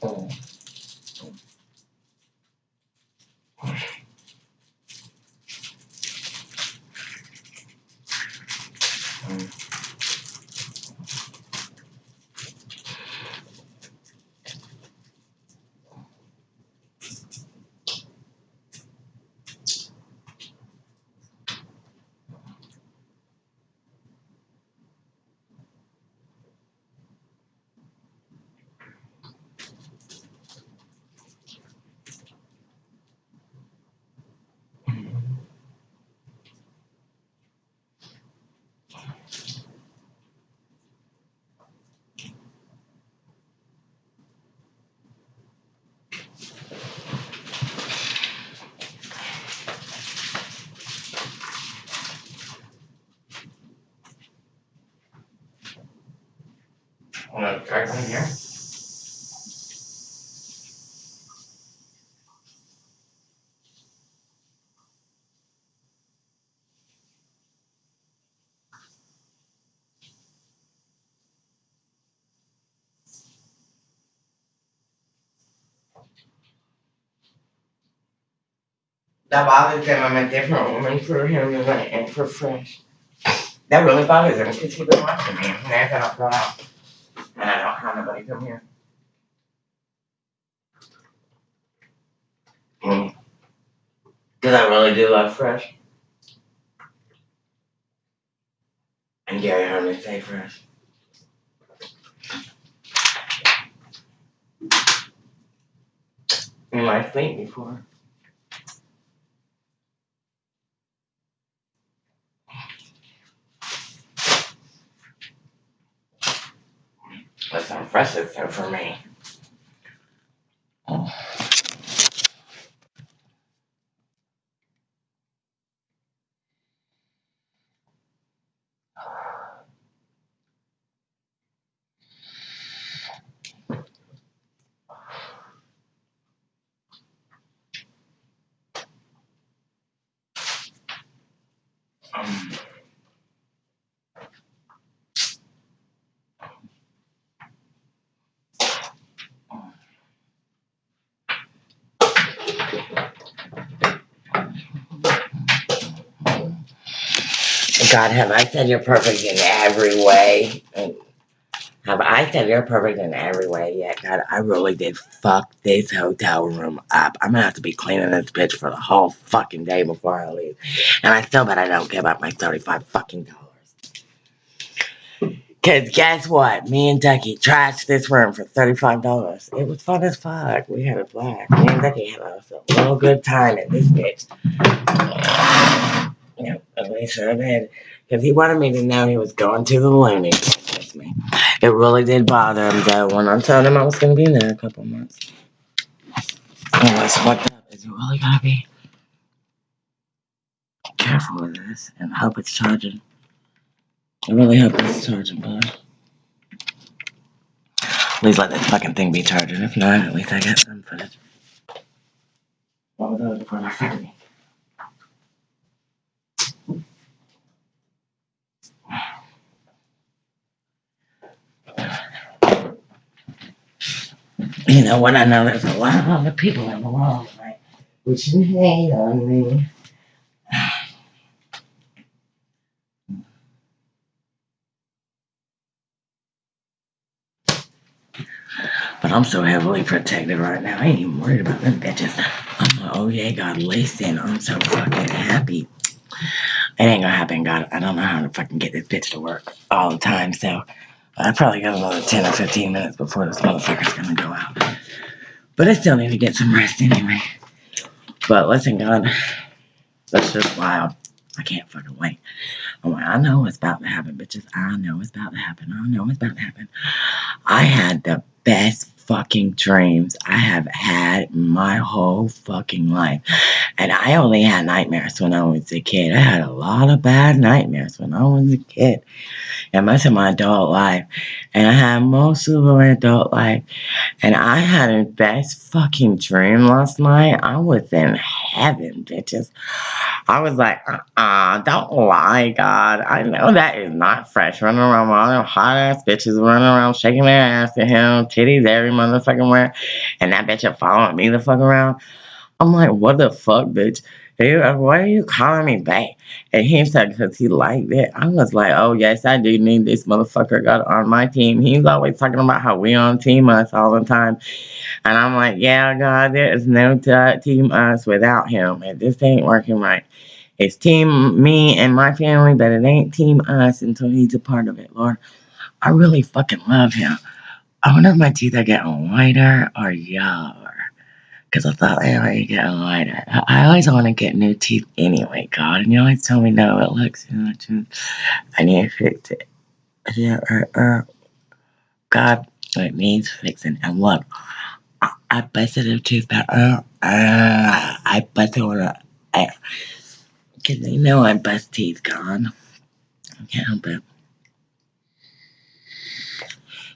Wanna try some here? That bothers him. I'm a different woman for him than I am for Fresh. That really bothers him because he's been watching me. And I don't go out. And I don't have nobody come here. Mm. Cause I really do love Fresh. And Gary heard me say Fresh. In my sleep before. That's there for me. God, have I said you're perfect in every way? And have I said you're perfect in every way yet? God, I really did fuck this hotel room up. I'm gonna have to be cleaning this bitch for the whole fucking day before I leave. And I still bet I don't give up my 35 fucking dollars. Cause guess what? Me and Ducky trashed this room for $35. It was fun as fuck. We had a blast. Me and Ducky had a real good time at this bitch. Yeah, at least I did. Because he wanted me to know he was going to the loony. Me. It really did bother him though when I told him I was going to be there a couple months. And what's fucked up is you really going to be careful with this and hope it's charging. I really hope it's charging, bud. Please let this fucking thing be charging. If not, at least I got some footage. What was that before I fucking You know what? I know there's a lot of other people in the world, right? Which hate on me. But I'm so heavily protected right now. I ain't even worried about them bitches. I'm like, oh yeah, God, listen, I'm so fucking happy. It ain't gonna happen, God. I don't know how to fucking get this bitch to work all the time, so I probably got another 10 or 15 minutes before this motherfucker's gonna go out. But I still need to get some rest anyway. But listen, God, that's just wild. I can't fucking wait. Oh I'm like, I know what's about to happen, bitches. I know what's about to happen. I know what's about to happen. I had the best fucking dreams I have had my whole fucking life. And I only had nightmares when I was a kid. I had a lot of bad nightmares when I was a kid. And most of my adult life. And I had most of my adult life. And I had a best fucking dream last night. I was in heaven, bitches. I was like, uh-uh, don't lie, God. I know that is not Fresh. Running around with all them hot ass bitches running around shaking their ass at him, titties every motherfucking where. And that bitch following me the fuck around. I'm like, what the fuck, bitch? He, why are you calling me back? And he said, because he liked it. I was like, oh, yes, I do need this motherfucker got on my team. He's always talking about how we on team us all the time. And I'm like, yeah, God, there is no team us without him. And this ain't working right. It's team me and my family, but it ain't team us until he's a part of it, Lord. I really fucking love him. I wonder if my teeth are getting whiter or yellow because I thought they might get lighter. I always want to get new teeth anyway, God, and you always tell me no, it looks too much. I need to fix it. Yeah, uh, uh, God, it needs fixing. And look, I, I busted a tooth out. Uh, uh, I busted one. Because they know I bust teeth, God. I can't help it.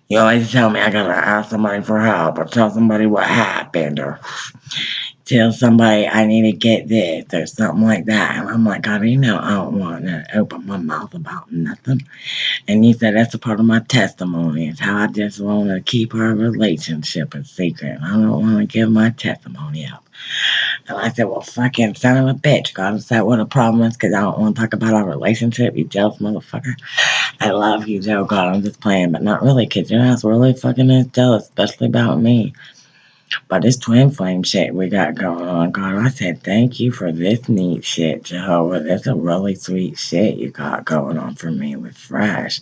You always tell me I gotta ask somebody for help or tell somebody what happened or tell somebody I need to get this or something like that. And I'm like, God, you know, I don't want to open my mouth about nothing. And he said, that's a part of my testimony. It's how I just want to keep our relationship a secret. I don't want to give my testimony out. And I said, well, fucking son of a bitch. God, is that what the problem is? Because I don't want to talk about our relationship, you jealous motherfucker. I love you, Joe. God, I'm just playing, but not really, because your ass really fucking is jealous, especially about me. But this twin flame shit we got going on, God, I said thank you for this neat shit, Jehovah. That's a really sweet shit you got going on for me with Fresh.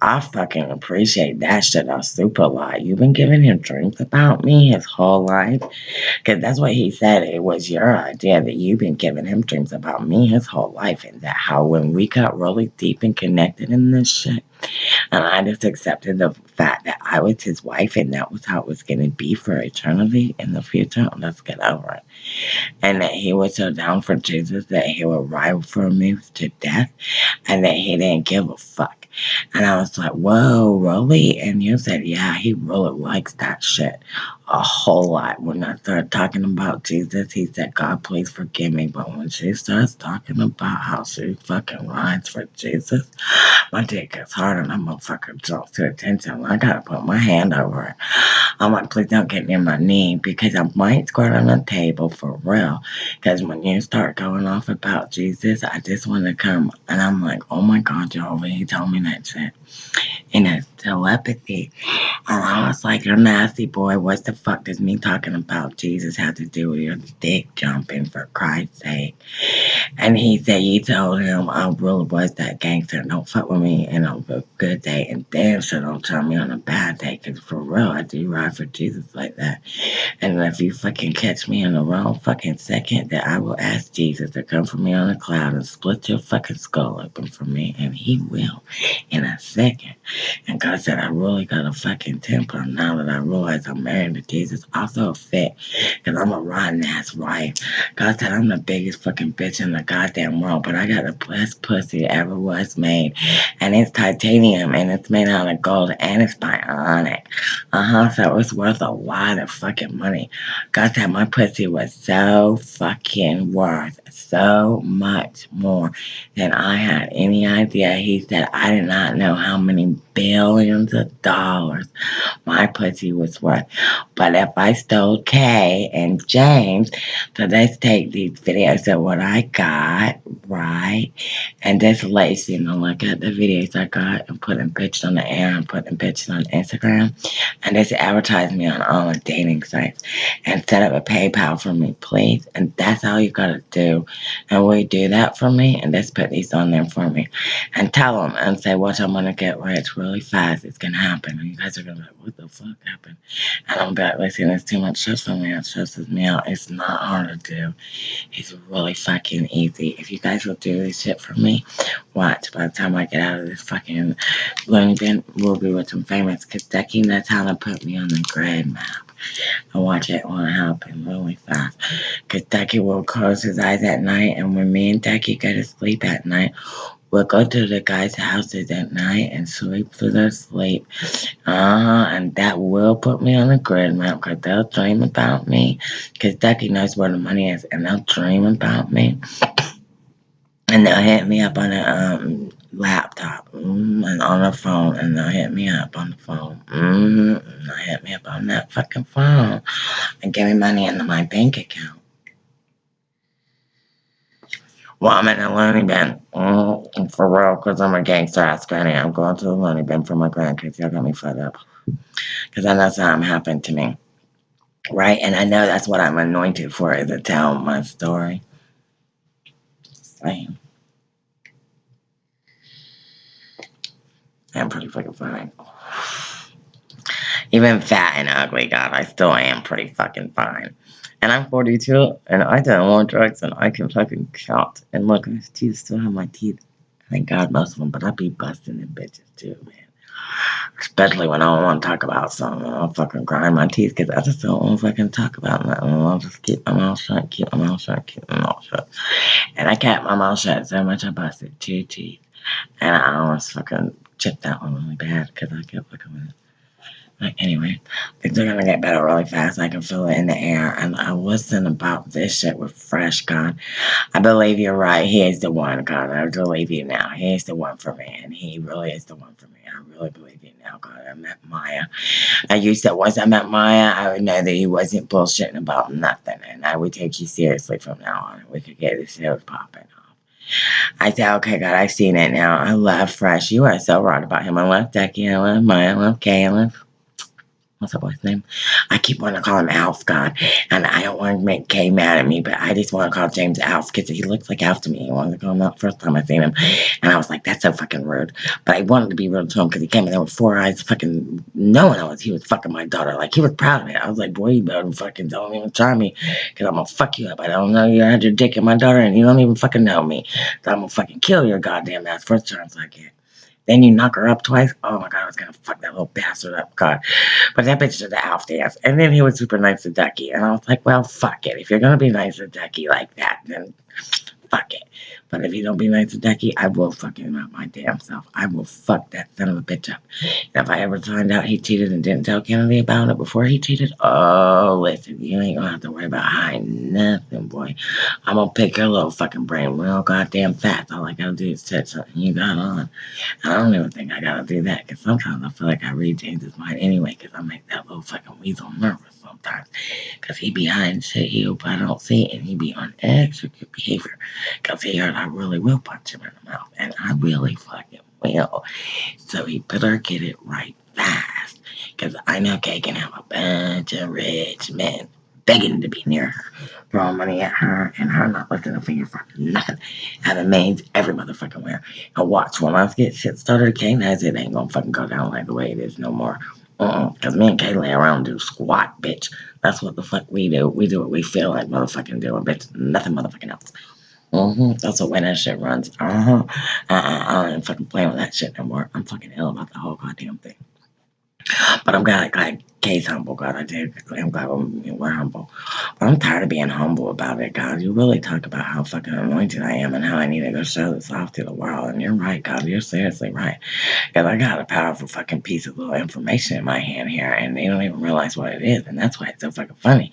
I fucking appreciate that shit a super lot. You've been giving him dreams about me his whole life. Because that's what he said. It was your idea that you've been giving him dreams about me his whole life. And that how when we got really deep and connected in this shit, and I just accepted the fact that I was his wife and that was how it was going to be for in the future. Let's get over it. And that he was so down for Jesus that he would ride for me to death and that he didn't give a fuck. And I was like, whoa, really? And you said, yeah, he really likes that shit a whole lot. When I started talking about Jesus, he said, God, please forgive me. But when she starts talking about how she fucking rides for Jesus, my dick gets hard and I'm gonna fucking draw to attention. I gotta put my hand over it. I'm like, please don't get near my knee because I might squirt on the table for real. Because when you start going off about Jesus, I just want to come and I'm like, oh my God, Jehovah, he told me that shit. And it's telepathy. And I was like, you're nasty boy. What the fuck does me talking about Jesus have to do with your dick jumping for Christ's sake? And he said, you told him I really was that gangster. Don't fuck with me and on a good day. And damn sure don't tell me on a bad day. Because for real, I do ride for Jesus like that. And if you fucking catch me in the wrong fucking second, that I will ask Jesus to come for me on a cloud and split your fucking skull open for me. And he will in a second. And God said, I really got a fucking temper now that I realize I'm married to Jesus. Also a fit, because I'm a rotten ass wife. God said, I'm the biggest fucking bitch in the goddamn world, but I got the best pussy ever was made. And it's titanium, and it's made out of gold, and it's bionic. Uh huh, so it's worth a lot of fucking money. God said, my pussy was so fucking worth so much more than I had any idea. He said, I did not know how many billions of dollars my pussy was worth. But if I stole Kay and James, so let's take these videos of what I got, right? And just you know, look at the videos I got and put them pictures on the air and put them pictures on Instagram. And just advertise me on all the dating sites and set up a PayPal for me, please. And that's all you gotta do. And will do that for me? And just put these on there for me. And tell them and say, what I'm gonna get rich really fast. It's gonna happen. And you guys are gonna be like, what the fuck happened? And I'm like, listen, it's too much stress for me. It stresses me out. It's not hard to do. It's really fucking easy. If you guys will do this shit for me, watch. By the time I get out of this fucking loony bin, we'll be with some famous. That's how to put me on the grid map. I watch it to happen really fast. Because Ducky will close his eyes at night, and when me and Ducky go to sleep at night, will go to the guys' houses at night and sleep through their sleep. Uh-huh, and that will put me on the grid map because they'll dream about me because Ducky knows where the money is and they'll dream about me. And they'll hit me up on a um, laptop mm, and on the phone and they'll hit me up on the phone. Mm, and they'll hit me up on that fucking phone and give me money into my bank account. Well, I'm in a loony bin. Mm, for real, because I'm a gangster ass granny. I'm going to the loony bin for my grandkids. Y'all got me fed up. Because I know something happened to me. Right? And I know that's what I'm anointed for, is to tell my story. Same. I'm pretty fucking fine. Even fat and ugly, God, I still am pretty fucking fine. And I'm 42, and I don't want drugs, and I can fucking count. And look, my teeth still have my teeth. Thank God, most of them, but I be busting them bitches too, man. Especially when I don't want to talk about something. I'll fucking grind my teeth because I just don't want to fucking talk about nothing. I'll just keep my mouth shut, keep my mouth shut, keep my mouth shut. And I kept my mouth shut so much I busted two teeth. And I almost fucking chipped that one really bad because I kept looking at it. Like, anyway, things are gonna get better really fast. I can feel it in the air. And I wasn't about this shit with Fresh, God. I believe you're right. He is the one, God. I believe you now. He is the one for me. And he really is the one for me. I really believe you now, God. I met Maya. I used to, once I met Maya, I would know that he wasn't bullshitting about nothing. And I would take you seriously from now on. We could get the shows popping off. I said, okay, God, I've seen it now. I love Fresh. You are so right about him. I love Ducky. I love Maya. I love Kay. I love what's that boy's name? I keep wanting to call him Alf, God, and I don't want to make Kay mad at me, but I just want to call James Alf because he looks like Alf to me. I wanted to call him that first time I seen him, and I was like, that's so fucking rude. But I wanted to be rude to him because he came in there with four eyes, fucking knowing I was he was fucking my daughter. Like he was proud of it. I was like, boy, you better fucking don't even try me because I'm gonna fuck you up. I don't know you had your dick in my daughter, and you don't even fucking know me. So I'm gonna fucking kill your goddamn ass first chance I get. Then you knock her up twice. Oh my god, I was gonna fuck that little bastard up. God. But that bitch did the Alf dance. And then he was super nice to Ducky. And I was like, well, fuck it. If you're gonna be nice to Ducky like that, then fuck it. But if you don't be nice to Ducky, I will fuck him up my damn self. I will fuck that son of a bitch up. And if I ever find out he cheated and didn't tell Kennedy about it before he cheated, oh, listen, you ain't gonna have to worry about hiding nothing, boy. I'm gonna pick your little fucking brain real goddamn fast. All I gotta do is touch something you got on. And I don't even think I gotta do that, because sometimes I feel like I read James's mind anyway, because I make that little fucking weasel nervous sometimes. Because he be hiding shit he hope I don't see, it, and he be on extra good behavior. Because he heard I really will punch him in the mouth, and I really fucking will. So he better get it right fast. Because I know Kay can have a bunch of rich men begging to be near her, throwing money at her, and her not lifting a finger for nothing. Having maids every motherfucking where. And watch, when I get shit started, Kay knows it ain't gonna fucking go down like the way it is no more. Uh-uh. Cause me and Kay lay around do squat, bitch. That's what the fuck we do. We do what we feel like motherfucking doing, bitch. Nothing motherfucking else. Mm-hmm. That's the way that shit runs. Uh-huh. Uh-uh. I ain't fucking playing with that shit no more. I'm fucking ill about the whole goddamn thing. But I'm glad, glad Kay's humble, God. I did. I'm glad we're humble. But I'm tired of being humble about it, God. You really talk about how fucking anointed I am and how I need to go show this off to the world. And you're right, God. You're seriously right. Because I got a powerful fucking piece of little information in my hand here, and they don't even realize what it is. And that's why it's so fucking funny.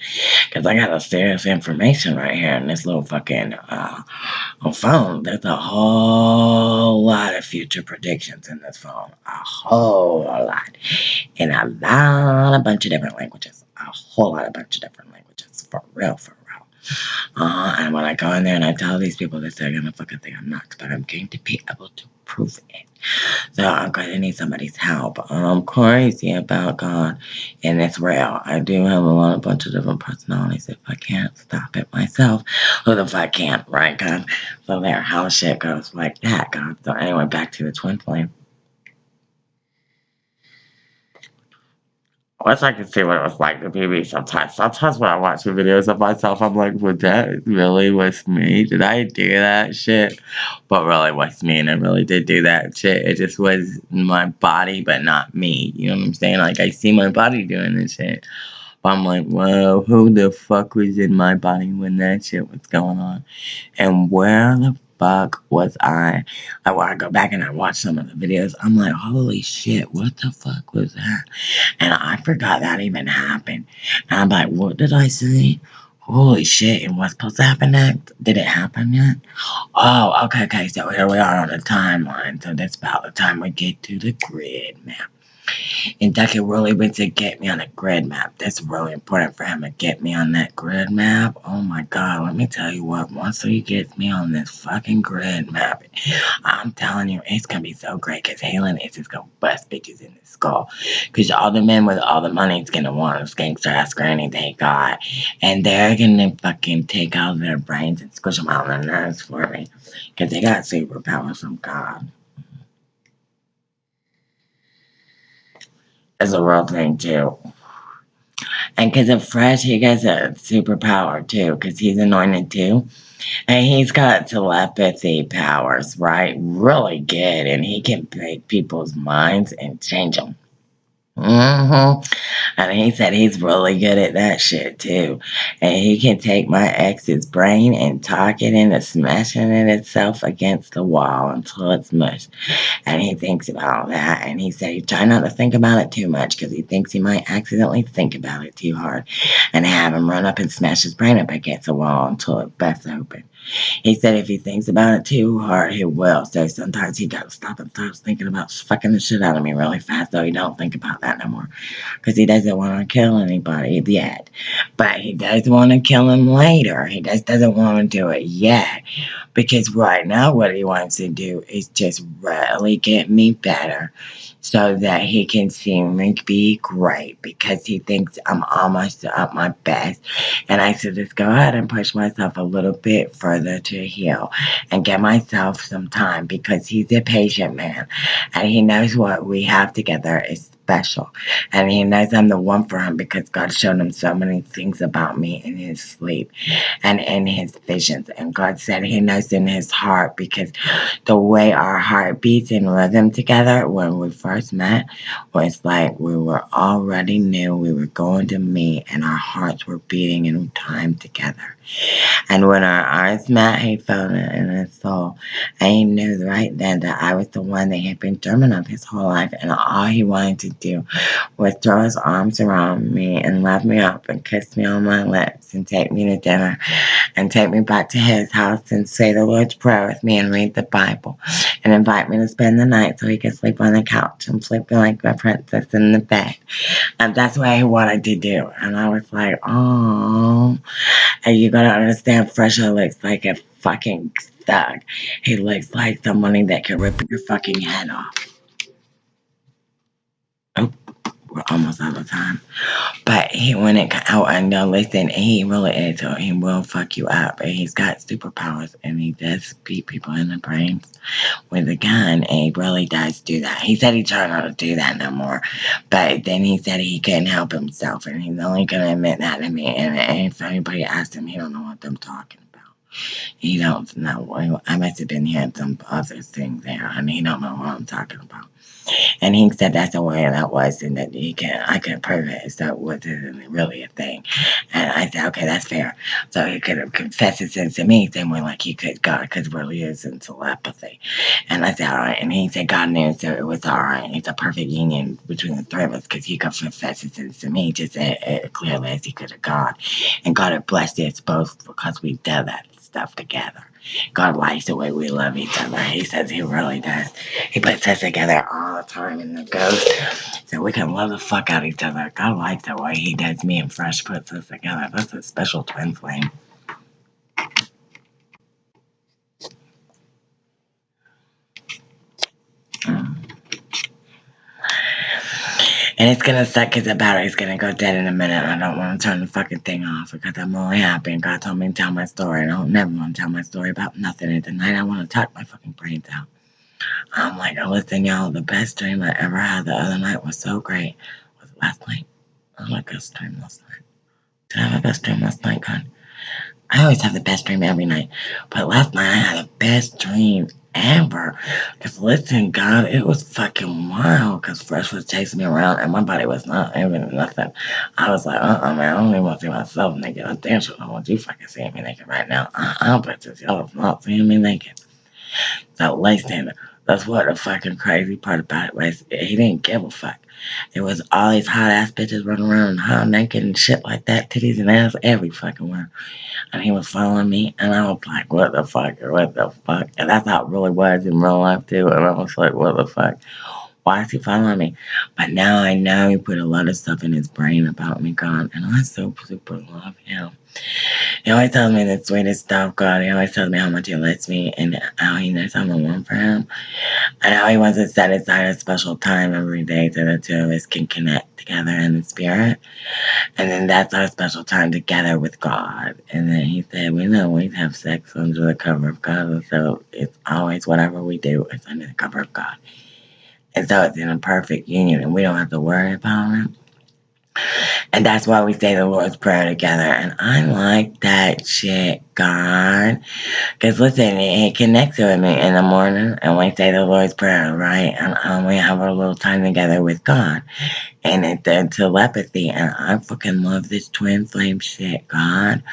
Because I got a serious information right here in this little fucking uh, phone. There's a whole lot of future predictions in this phone. A whole lot. And a lot, a bunch of different languages. A whole lot, of bunch of different languages. For real, for real. Uh, and when I go in there and I tell these people that they're gonna fucking think I'm nuts, but I'm going to be able to prove it. So I'm gonna need somebody's help. I'm crazy about God, and it's real. I do have a lot, of bunch of different personalities. If I can't stop it myself, who the fuck can't, right, God? So there, how shit goes like that, God. So anyway, back to the twin flame. Wish I could see what it was like to be me sometimes. Sometimes when I watch the videos of myself, I'm like, "Was that really was me? Did I do that shit?" But really was me, and I really did do that shit. It just was my body, but not me. You know what I'm saying? Like I see my body doing this shit, but I'm like, "Whoa, who the fuck was in my body when that shit was going on? And where the fuck was I? I, I go back and I watch some of the videos. I'm like, holy shit, what the fuck was that? And I forgot that even happened. And I'm like, what did I see? Holy shit, and what's supposed to happen next? Did it happen yet? Oh, okay, okay, so here we are on the timeline. So that's about the time we get to the grid map. And Ducky really went to get me on a grid map. That's really important for him to get me on that grid map. Oh my god, let me tell you what, once he gets me on this fucking grid map, I'm telling you, it's gonna be so great because Halen is just gonna bust bitches in the skull. Because all the men with all the money is gonna want is gangster ass granny they got. And they're gonna fucking take out their brains and squish them out their nerves for me. Because they got superpowers from God. Is a real thing too. And because of Fresh, he gets a superpower too, because he's anointed too. And he's got telepathy powers, right? Really good. And he can break people's minds and change them. Mm-hmm. And he said he's really good at that shit too. And he can take my ex's brain and talk it into smashing it itself against the wall until it's mush. And he thinks about that. And he said he try not to think about it too much because he thinks he might accidentally think about it too hard and have him run up and smash his brain up against the wall until it busts open. He said if he thinks about it too hard, he will. So sometimes he to stop and start thinking about fucking the shit out of me really fast, though he don't think about that no more. Because he doesn't want to kill anybody yet. But he does want to kill him later. He just doesn't want to do it yet. Because right now what he wants to do is just really get me better so that he can see me be great because he thinks I'm almost at my best. And I said, just go ahead and push myself a little bit further to heal and get myself some time because he's a patient man and he knows what we have together is special. And he knows I'm the one for him because God showed him so many things about me in his sleep and in his visions. And God said he knows in his heart because the way our heart beats in rhythm together when we first met was like we were already knew we were going to meet and our hearts were beating in time together. And when our eyes met, he felt it in his soul. He knew right then that I was the one that had been dreaming of his whole life. And all he wanted to do was throw his arms around me and love me up and kiss me on my lips and take me to dinner and take me back to his house and say the Lord's Prayer with me and read the Bible and invite me to spend the night so he could sleep on the couch and sleep like a princess in the bed. And that's what he wanted to do. And I was like, oh, are you gotta understand, Fresher looks like a fucking thug. He looks like somebody that can rip your fucking head off. Oh, we're almost out of time. But he, when it out, I know, listen, he really is, so he will fuck you up. And he's got superpowers, and he does beat people in the brains with a gun, and he really does do that. He said he tried not to do that no more, but then he said he couldn't help himself, and he's only gonna admit that to me. And, and if anybody asks him, he don't know what I'm talking about. He don't know. I must have been hearing some other things there, and he don't know what I'm talking about. And he said that's the way that was, and that he can I can prove it. So it wasn't really a thing. And I said, okay, that's fair. So he could have confessed his sins to me, same way like he could God, because is in telepathy. And I said, all right. And he said God knew, so it was all right. It's a perfect union between the three of us, because he could confess his sins to me just as, clearly as he could have God. And God had blessed us both because we did that stuff together. God likes the way we love each other. He says he really does. He puts us together all the time in the ghost so we can love the fuck out of each other. God likes the way he does me and Fresh puts us together. That's a special twin flame. And it's gonna suck because the battery's gonna go dead in a minute. I don't want to turn the fucking thing off because I'm only happy and God told me to tell my story. I don't never want to tell my story about nothing. And tonight I want to talk my fucking brains out. I'm like, oh, listen, y'all, the best dream I ever had the other night was so great. Was last night? I my best dream last night. Did I have a best dream last night, God? I always have the best dream every night. But last night I had the best dream ever. Because listen, God, it was fucking wild. Because Fresh was chasing me around and my body was not even nothing. I was like, uh uh man, I don't even want to see myself naked. I damn sure don't want you fucking seeing me naked right now. Uh uh, bitches, y'all not seeing me naked. So listen, that's what the fucking crazy part about it was. He didn't give a fuck. It was all these hot ass bitches running around hot naked and shit like that, titties and ass every fucking where. And he was following me, and I was like, what the fuck, what the fuck? And how it really was in real life too. And I was like, what the fuck? Why is he following me? But now I know he put a lot of stuff in his brain about me, God, and I so super love him. He always tells me the sweetest stuff, God. He always tells me how much he likes me and how he knows I'm the one for him. And how he wants to set aside a special time every day so the two of us can connect together in the spirit. And then that's our special time together with God. And then he said, we don't always have sex under the cover of God. So it's always whatever we do is under the cover of God. And so it's in a perfect union and we don't have to worry about it. And that's why we say the Lord's Prayer together. And I like that shit, God. Because listen, it, connects with me in the morning and we say the Lord's Prayer, right? And um, we have a little time together with God. And it's the telepathy. And I fucking love this twin flame shit, God.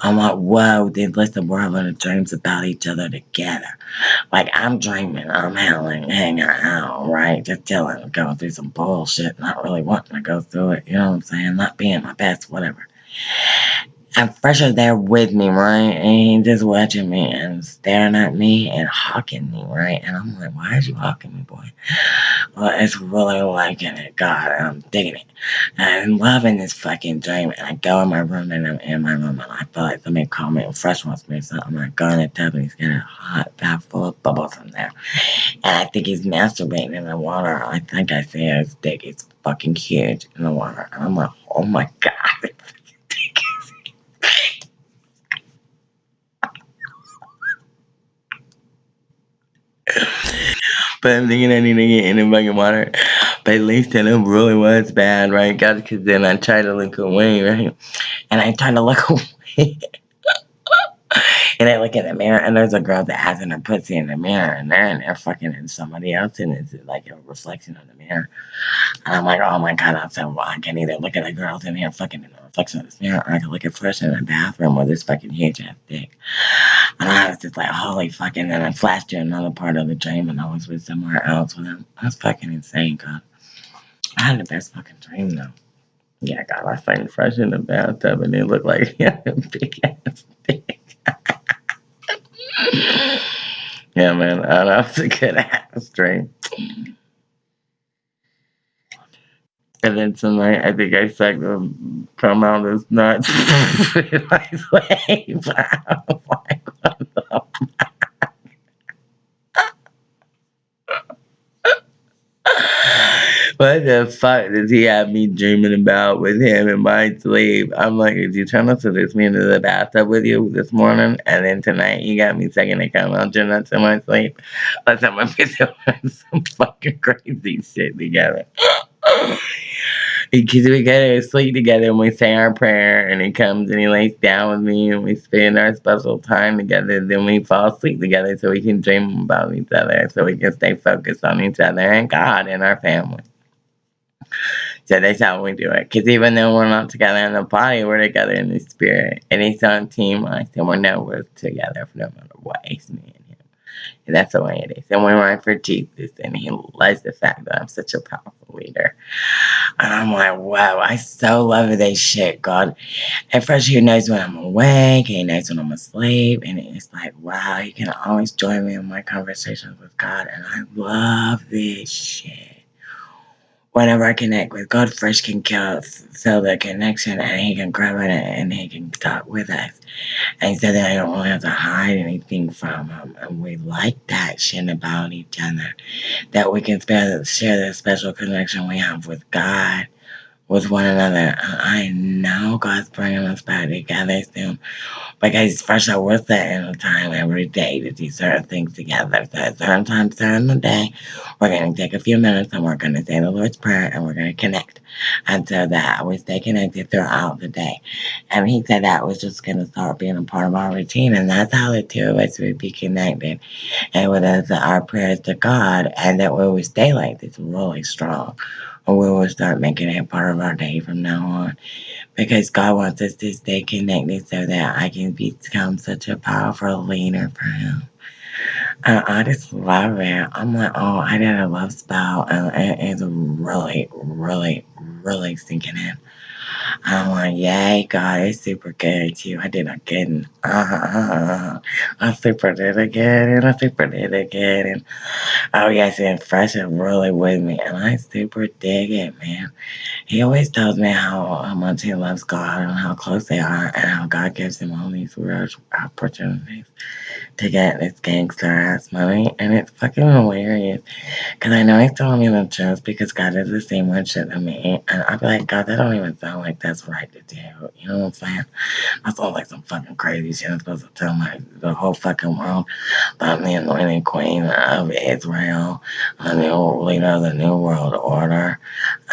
I'm like, whoa, dude, listen, we're having dreams about each other together. Like, I'm dreaming, I'm hanging, hanging out, right? Just chilling, going through some bullshit, not really wanting to go through it, you know what I'm saying? Not being my best, whatever. And Fresher there with me, right? And he just watching me and staring at me and hawking me, right? And I'm like, why is you hawking me, boy? Well, it's really liking it, God. I'm digging it. And I'm loving this fucking dream. And I go in my room and I'm in my room and I feel like somebody called me and Fresh wants me or something. I go in the tub and he's getting a hot bath full of bubbles in there. And I think he's masturbating in the water. I think I see his dick is fucking huge in the water. And I'm like, oh my God. But I'm thinking I need to get in the fucking water. But at least it really was bad, right? God, because then I tried to look away, right? And I tried to look away. and I look in the mirror, and there's a girl that has in her pussy in the mirror, and they're in there fucking in somebody else, and it's like a reflection of the mirror. And I'm like, oh my god, I'm so well, I can either look at the girls in here fucking in the reflection of this mirror, or I can look at Fresh in the bathroom with this fucking huge ass dick. And I was just like, holy fucking, and I flashed to another part of the dream, and I was with somewhere else with him. That's fucking insane, God. I had the best fucking dream, though. Yeah, God, I was Fresh in the bathtub, and it looked like he a big ass dick. yeah, man, I, that was a good ass dream. And then tonight, I think I sucked the come out his nuts. like, wait, what the fuck does he have me dreaming about with him in my sleep? I'm like, did you trying to seduce me into the bathtub with you this morning? And then tonight you got me second out your nuts in my sleep? Let's have my some fucking crazy shit together. Because we go to sleep together and we say our prayer and he comes and he lays down with me and we spend our special time together. Then we fall asleep together so we can dream about each other so we can stay focused on each other and God and our family. So that's how we do it. Because even though we're not together in the body, we're together in the spirit. And he's on team us, and we know we're together for no matter what. It's me and that's the way it is. And we run for Jesus, and he loves the fact that I'm such a powerful leader. And I'm like, wow, I so love this shit, God. At first, he knows when I'm awake, he knows when I'm asleep, and it's like, wow, he can always join me in my conversations with God, and I love this shit whenever I connect with God, Fresh can feel the connection and he can grab it and he can talk with us. And so that I don't really have to hide anything from him. And we like that shit about each other. That we can share the special connection we have with God, with one another. I know God's bringing us back together soon because first I was setting a time every day to do certain things together. So at certain times during the day, we're going to take a few minutes and we're going to say the Lord's Prayer and we're going to connect. And so that we stay connected throughout the day. And he said that was just going to start being a part of our routine. And that's how the two of us would be connected. And with us, our prayers to God, and that we would stay like this really strong. We will start making it part of our day from now on because God wants us to stay connected so that I can become such a powerful leader for Him. And I just love it. I'm like, oh, I did a love spell, and it is really, really, really sinking in. I'm like, yay, God, it's super good too. I did again. Uh-huh. I super did again, and I super did again. And oh, yes, and Fresh is really with me, and I super dig it, man. He always tells me how, how much he loves God and how close they are, and how God gives him all these rare opportunities to get this gangster ass money, and it's fucking hilarious. Cause I know he's telling me the truth because God is the same one shit to me, and I'll be like, God, that don't even sound like that's right to do. You know what I'm saying? That sounds like some fucking crazy shit. I'm supposed to tell my the whole fucking world that I'm the anointed queen of Israel, the new leader of the new world order,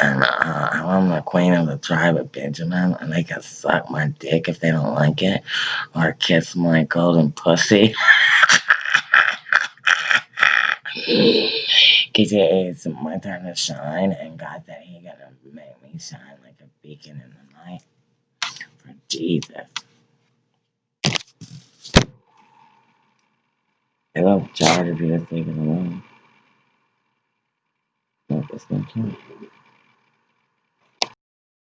and uh, I'm the queen of the tribe of Benjamin, and they can suck my dick if they don't like it, or kiss my golden pussy. Cause it is my time to shine, and God said He gonna make me shine like a beacon in the night for Jesus. I love Jar to be the thing in the room. Nope, it's not.